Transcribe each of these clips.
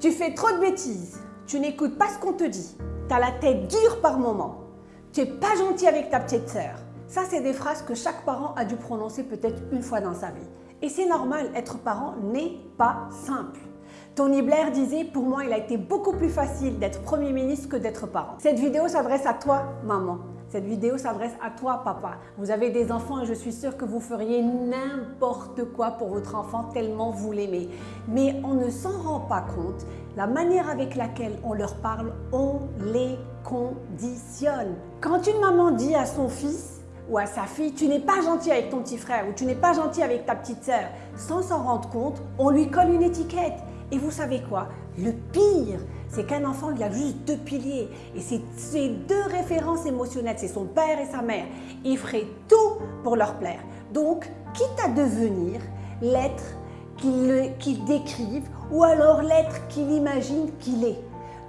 Tu fais trop de bêtises. Tu n'écoutes pas ce qu'on te dit. Tu as la tête dure par moment. Tu n'es pas gentil avec ta petite sœur. Ça, c'est des phrases que chaque parent a dû prononcer peut-être une fois dans sa vie. Et c'est normal, être parent n'est pas simple. Tony Blair disait « Pour moi, il a été beaucoup plus facile d'être Premier ministre que d'être parent. » Cette vidéo s'adresse à toi, maman. Cette vidéo s'adresse à toi, papa. Vous avez des enfants et je suis sûre que vous feriez n'importe quoi pour votre enfant tellement vous l'aimez. Mais on ne s'en rend pas compte. La manière avec laquelle on leur parle, on les conditionne. Quand une maman dit à son fils ou à sa fille, tu n'es pas gentil avec ton petit frère ou tu n'es pas gentil avec ta petite sœur, sans s'en rendre compte, on lui colle une étiquette. Et vous savez quoi? Le pire, c'est qu'un enfant, il a juste deux piliers. Et ces deux références émotionnelles, c'est son père et sa mère. Il ferait tout pour leur plaire. Donc, quitte à devenir l'être qu'il décrive ou alors l'être qu'il imagine qu'il est.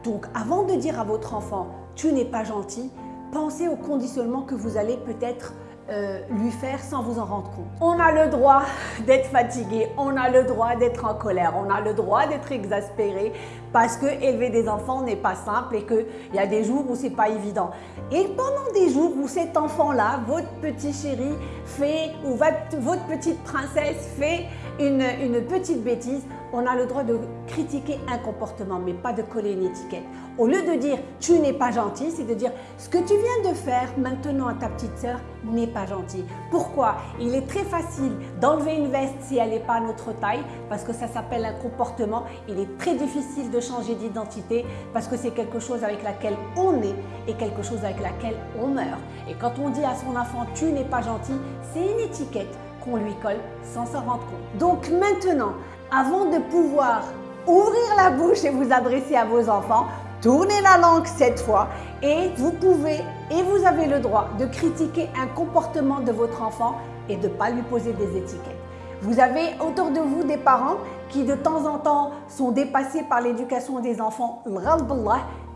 Donc, avant de dire à votre enfant « tu n'es pas gentil », pensez au conditionnement que vous allez peut-être euh, lui faire sans vous en rendre compte. On a le droit d'être fatigué, on a le droit d'être en colère, on a le droit d'être exaspéré parce que élever des enfants n'est pas simple et qu'il y a des jours où c'est pas évident. Et pendant des jours où cet enfant-là, votre petit chéri fait ou votre petite princesse fait une, petite bêtise, on a le droit de critiquer un comportement, mais pas de coller une étiquette. Au lieu de dire « tu n'es pas gentil », c'est de dire « ce que tu viens de faire maintenant à ta petite sœur n'est pas gentil ». Pourquoi? Il est très facile d'enlever une veste si elle n'est pas à notre taille, parce que ça s'appelle un comportement. Il est très difficile de changer d'identité, parce que c'est quelque chose avec laquelle on est et quelque chose avec laquelle on meurt. Et quand on dit à son enfant « tu n'es pas gentil », c'est une étiquette qu'on lui colle sans s'en rendre compte. Donc maintenant, avant de pouvoir ouvrir la bouche et vous adresser à vos enfants, tournez la langue cette fois et vous pouvez et vous avez le droit de critiquer un comportement de votre enfant et de ne pas lui poser des étiquettes. Vous avez autour de vous des parents qui de temps en temps sont dépassés par l'éducation des enfants.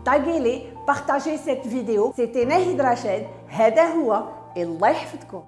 taguez-les, partagez cette vidéo. C'était Nahid Rachid, هذا هو الله